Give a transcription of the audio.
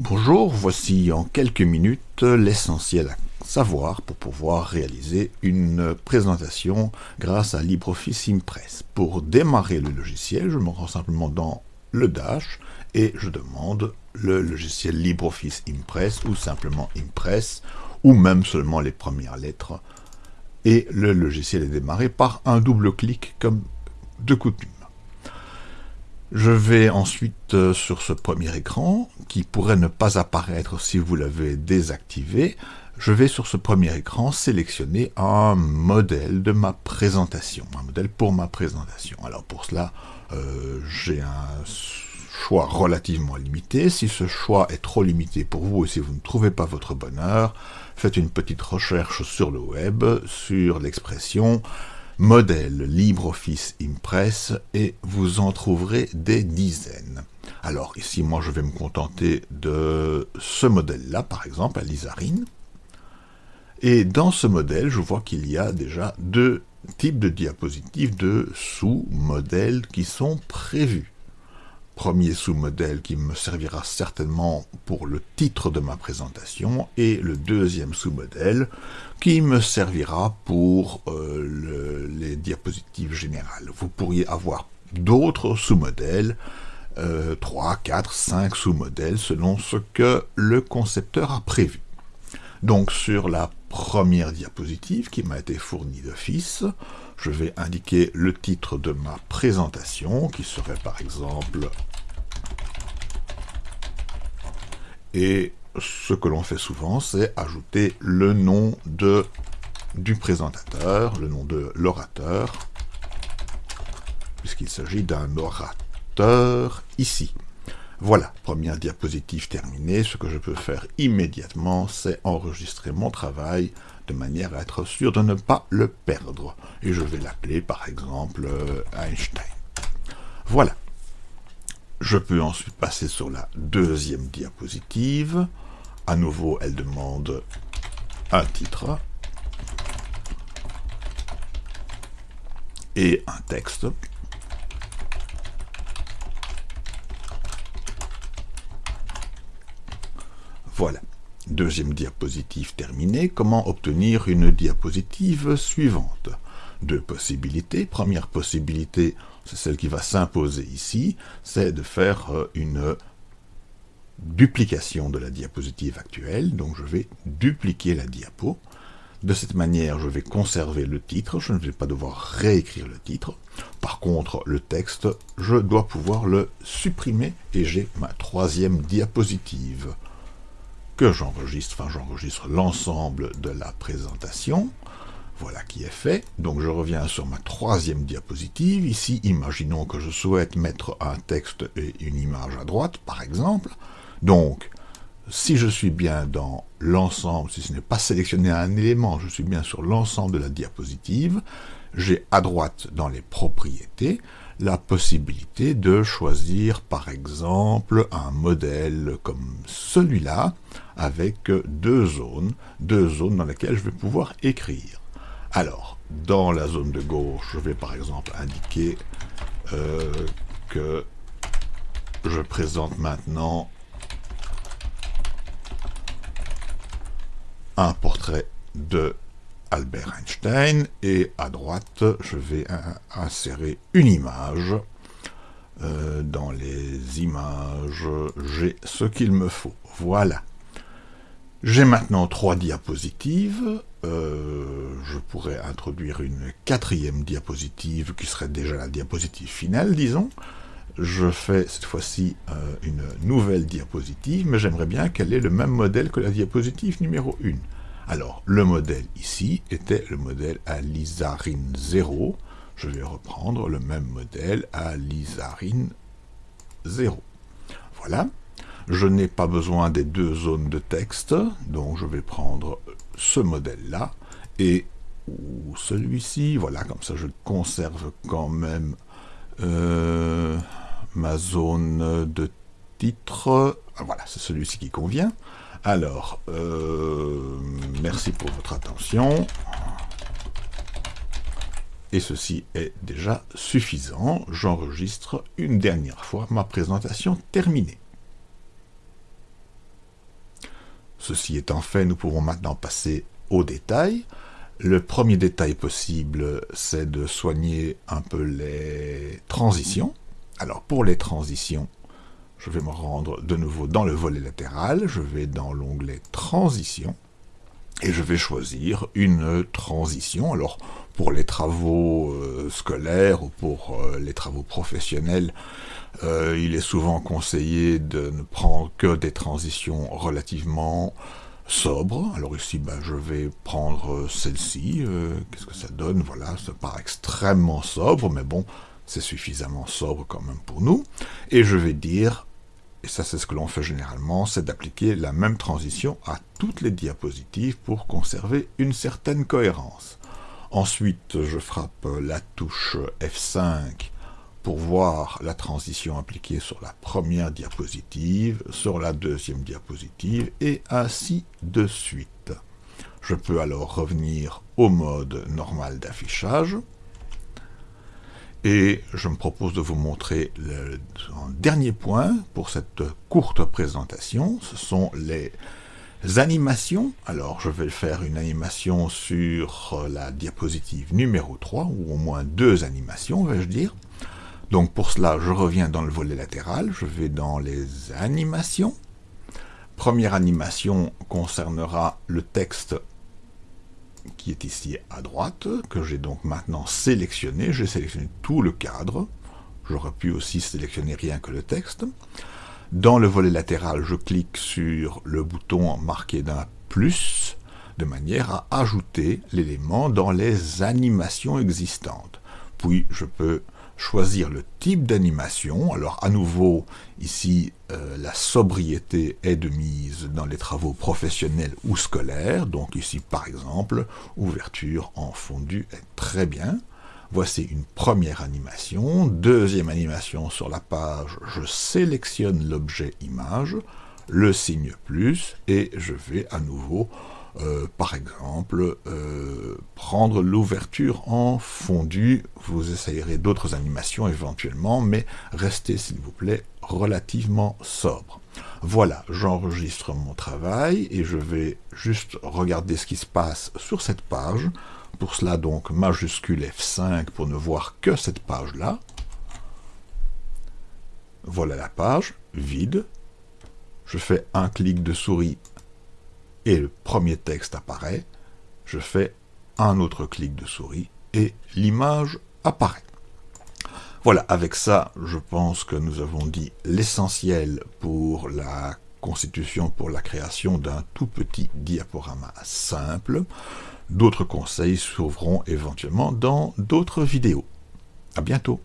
Bonjour, voici en quelques minutes l'essentiel à savoir pour pouvoir réaliser une présentation grâce à LibreOffice Impress. Pour démarrer le logiciel, je me rends simplement dans le Dash et je demande le logiciel LibreOffice Impress ou simplement Impress ou même seulement les premières lettres et le logiciel est démarré par un double clic comme de coutume. Je vais ensuite euh, sur ce premier écran, qui pourrait ne pas apparaître si vous l'avez désactivé, je vais sur ce premier écran sélectionner un modèle de ma présentation, un modèle pour ma présentation. Alors pour cela, euh, j'ai un choix relativement limité. Si ce choix est trop limité pour vous et si vous ne trouvez pas votre bonheur, faites une petite recherche sur le web, sur l'expression modèle LibreOffice Impress et vous en trouverez des dizaines. Alors ici, moi, je vais me contenter de ce modèle-là, par exemple, à l'Isarine. Et dans ce modèle, je vois qu'il y a déjà deux types de diapositives de sous-modèles qui sont prévus premier sous-modèle qui me servira certainement pour le titre de ma présentation, et le deuxième sous-modèle qui me servira pour euh, les diapositives générales. Vous pourriez avoir d'autres sous-modèles, euh, 3, 4, 5 sous-modèles, selon ce que le concepteur a prévu. Donc sur la première diapositive qui m'a été fournie d'office, je vais indiquer le titre de ma présentation, qui serait par exemple... Et ce que l'on fait souvent, c'est ajouter le nom du présentateur, le nom de l'orateur, puisqu'il s'agit d'un orateur ici. Voilà, première diapositive terminée. Ce que je peux faire immédiatement, c'est enregistrer mon travail de manière à être sûr de ne pas le perdre. Et je vais l'appeler par exemple euh, Einstein. Voilà. Je peux ensuite passer sur la deuxième diapositive. À nouveau, elle demande un titre et un texte. Voilà. Deuxième diapositive terminée, comment obtenir une diapositive suivante? Deux possibilités. Première possibilité, c'est celle qui va s'imposer ici, c'est de faire euh, une duplication de la diapositive actuelle. Donc je vais dupliquer la diapo. De cette manière, je vais conserver le titre, je ne vais pas devoir réécrire le titre. Par contre, le texte, je dois pouvoir le supprimer et j'ai ma troisième diapositive que j'enregistre, enfin j'enregistre l'ensemble de la présentation. Voilà qui est fait. Donc je reviens sur ma troisième diapositive. Ici, imaginons que je souhaite mettre un texte et une image à droite, par exemple. Donc, si je suis bien dans l'ensemble, si ce n'est pas sélectionné un élément, je suis bien sur l'ensemble de la diapositive, j'ai à droite dans les propriétés la possibilité de choisir par exemple un modèle comme celui-là avec deux zones, deux zones dans lesquelles je vais pouvoir écrire. Alors, dans la zone de gauche, je vais par exemple indiquer euh, que je présente maintenant un portrait de Albert Einstein, et à droite, je vais insérer une image. Euh, dans les images, j'ai ce qu'il me faut. Voilà. J'ai maintenant trois diapositives. Euh, je pourrais introduire une quatrième diapositive, qui serait déjà la diapositive finale, disons. Je fais cette fois-ci euh, une nouvelle diapositive, mais j'aimerais bien qu'elle ait le même modèle que la diapositive numéro 1. Alors, le modèle ici était le modèle à l'isarine 0. Je vais reprendre le même modèle à l'isarine 0. Voilà. Je n'ai pas besoin des deux zones de texte, donc je vais prendre ce modèle-là, et celui-ci, voilà, comme ça je conserve quand même euh, ma zone de titre. Ah, voilà, c'est celui-ci qui convient. Alors, euh, merci pour votre attention. Et ceci est déjà suffisant. J'enregistre une dernière fois ma présentation terminée. Ceci étant fait, nous pouvons maintenant passer aux détails. Le premier détail possible, c'est de soigner un peu les transitions. Alors pour les transitions, je vais me rendre de nouveau dans le volet latéral, je vais dans l'onglet Transitions, et je vais choisir une transition. Alors pour les travaux euh, scolaires ou pour euh, les travaux professionnels, euh, il est souvent conseillé de ne prendre que des transitions relativement sobre. Alors ici, ben, je vais prendre celle-ci. Qu'est-ce que ça donne? Voilà, ça part extrêmement sobre, mais bon, c'est suffisamment sobre quand même pour nous. Et je vais dire, et ça c'est ce que l'on fait généralement, c'est d'appliquer la même transition à toutes les diapositives pour conserver une certaine cohérence. Ensuite, je frappe la touche F5 pour voir la transition appliquée sur la première diapositive, sur la deuxième diapositive, et ainsi de suite. Je peux alors revenir au mode normal d'affichage, et je me propose de vous montrer le dernier point pour cette courte présentation, ce sont les animations. Alors je vais faire une animation sur la diapositive numéro 3, ou au moins deux animations, vais-je dire. Donc pour cela, je reviens dans le volet latéral, je vais dans les animations. Première animation concernera le texte qui est ici à droite, que j'ai donc maintenant sélectionné. J'ai sélectionné tout le cadre. J'aurais pu aussi sélectionner rien que le texte. Dans le volet latéral, je clique sur le bouton marqué d'un plus, de manière à ajouter l'élément dans les animations existantes. Puis je peux choisir le type d'animation. Alors à nouveau, ici, euh, la sobriété est de mise dans les travaux professionnels ou scolaires. Donc ici, par exemple, ouverture en fondu est très bien. Voici une première animation. Deuxième animation sur la page, je sélectionne l'objet image, le signe plus, et je vais à nouveau euh, par exemple, euh, prendre l'ouverture en fondu. Vous essayerez d'autres animations éventuellement, mais restez, s'il vous plaît, relativement sobre. Voilà, j'enregistre mon travail et je vais juste regarder ce qui se passe sur cette page. Pour cela, donc, majuscule F5 pour ne voir que cette page-là. Voilà la page, vide. Je fais un clic de souris et le premier texte apparaît, je fais un autre clic de souris et l'image apparaît. Voilà, avec ça, je pense que nous avons dit l'essentiel pour la constitution, pour la création d'un tout petit diaporama simple. D'autres conseils s'ouvriront éventuellement dans d'autres vidéos. À bientôt